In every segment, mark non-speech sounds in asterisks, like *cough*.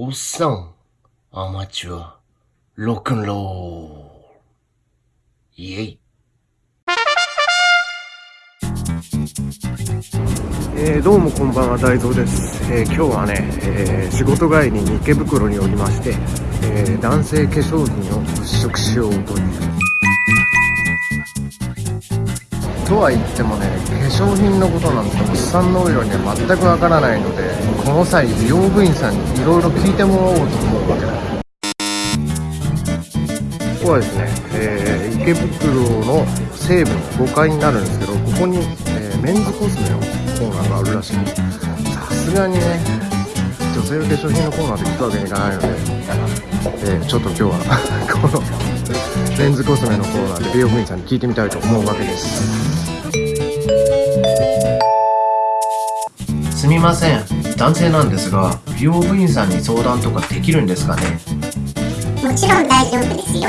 おっさん、アマチュア、ロックンロール。イェイ。えー、どうもこんばんは大蔵です、えー今日はね、えー仕事帰りに池袋におりまして、えー男性化粧品を物色しようというとは言ってもね化粧品のことなんておっさんのお色には全くわからないのでこの際美容部員さんにいろいろ聞いてもらおうと思うわけだ。ここはですね、えー池袋の西部の5階になるんですけどここに、えーメンズコスメのコーナーがあるらしい。さすがにね女性の化粧品のコーナーで行くわけにいかないので、えーちょっと今日は *laughs* このメンズコスメのコーナーで美容部員さんに聞いてみたいと思うわけですすみません。男性なんですが、美容部員さんに相談とかできるんですかね？もちろん大丈夫ですよ。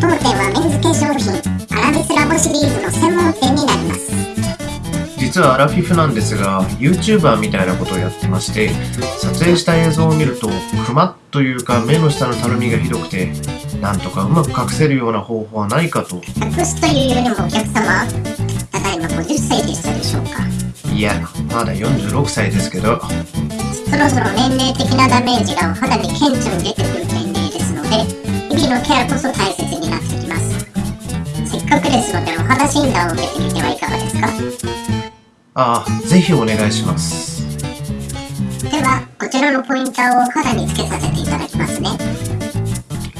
当店はメンズ化粧品、アラビスラボシリーズの専門店になります。実はアラフィフなんですが、YouTuber みたいなことをやってまして、撮影した映像を見ると、クマというか目の下のたるみがひどくて、なんとかうまく隠せるような方法はないかと。隠すというよりもお客様、ただいま50歳でしたでしょうか。いや、まだ46歳ですけど、そろそろ年齢的なダメージがお肌に顕著に出てくる年齢ですので、日々のケアこそ大切になってきます。せっかくですのでお肌診断を受けてみてはいかがですか？ああ、ぜひお願いします。では、こちらのポインターをお肌につけさせていただきますね。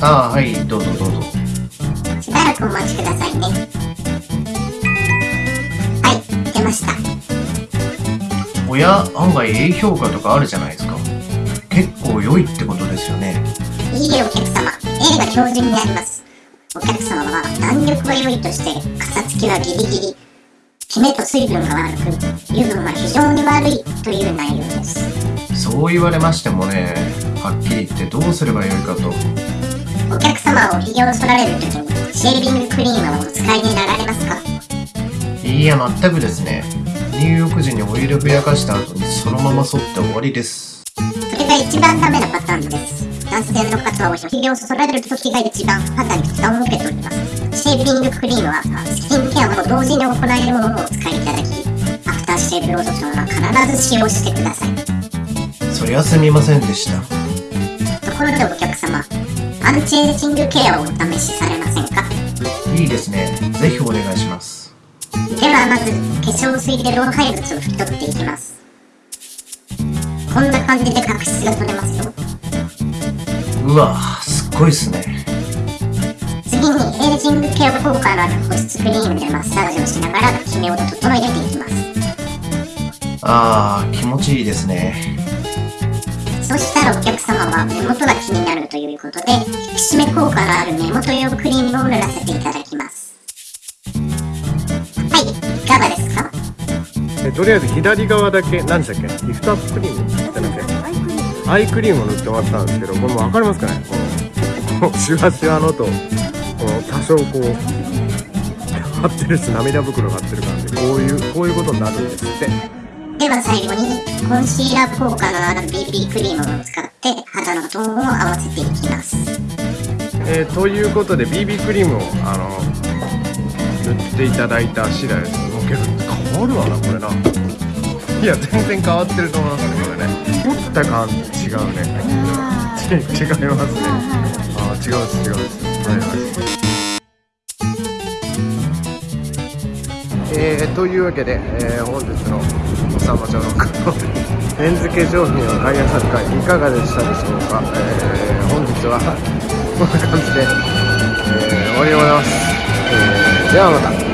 ああ、はい、どうぞどうぞ。しばらくお待ちくださいね。はい、出ました。おや、案外 A 評価とかあるじゃないですか。結構良いってことですよね。いいえ、お客様。A が標準になります。お客様は弾力は良いとして、かさつきはギリギリ、キメと水分が悪く、油分は非常に悪いという内容です。そう言われましてもね、はっきり言ってどうすればよいかと。お客様を髭を剃られるときに、シェービングクリームをお使いになられますか？いや、全くですね。入浴時にオイルふやかした後にそのまま剃って終わりです。それが一番ダメなパターンです。男性の方は髭を剃られるときが一番肌に負担を受けております。シェービングクリームはスキンケアと同時に行えるものをお使いいただき、アフターシェーブローションは必ず使用してください。そりゃすみませんでした。ところでお客様、アンチエイジングケアをお試しされませんか？いいですね。ぜひお願いします。ではまず、化粧水で老廃物を拭き取っていきます。こんな感じで角質が取れますよ。うわすっごいっすね。次にエイジングケア効果のある保湿クリームでマッサージをしながらキメを整えていきます。あー、気持ちいいですね。そしたらお客様は目元が気になるということで、引き締め効果のある目元用クリームを塗らせていただきます。はい、いかがですか？えとりあえず左側だけ何でしたっけ？リフトアップクリームアイクリームを塗ってもらったんですけどこれも分かりますかね？このシュワシュワのとこの多少こう張ってるし涙袋が張ってる感じでこういうこういうことになるんですって。では最後にコンシーラー効果のある BB クリームを使って肌のトーンを合わせていきます。えーということで BB クリームをあの塗っていただいた次第です。けど変わるわなこれな。いや全然変わってると思いますねこれね。持った感じ違うね。違いますね。あ違う違う。はいはい。えー、というわけで、えー本日のおさまちゃんのメンズ化粧品を買い漁る会いかがでしたでしょうか、えー本日はこんな感じで、*laughs* えー終わりでございます、えーではまた。